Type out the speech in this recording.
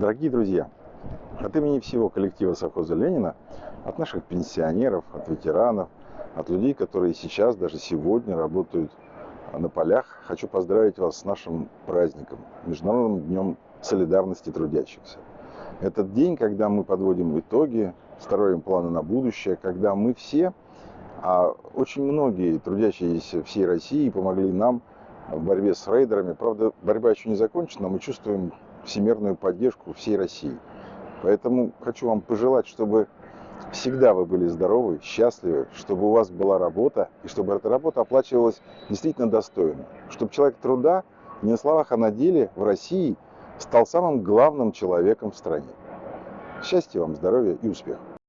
Дорогие друзья, от имени всего коллектива совхоза Ленина, от наших пенсионеров, от ветеранов, от людей, которые сейчас, даже сегодня работают на полях, хочу поздравить вас с нашим праздником, Международным днем солидарности трудящихся. Этот день, когда мы подводим итоги, строим планы на будущее, когда мы все, а очень многие трудящиеся всей России помогли нам в борьбе с рейдерами. Правда, борьба еще не закончена, мы чувствуем всемирную поддержку всей России. Поэтому хочу вам пожелать, чтобы всегда вы были здоровы, счастливы, чтобы у вас была работа, и чтобы эта работа оплачивалась действительно достойно. Чтобы человек труда не на словах, а на деле в России стал самым главным человеком в стране. Счастья вам, здоровья и успехов!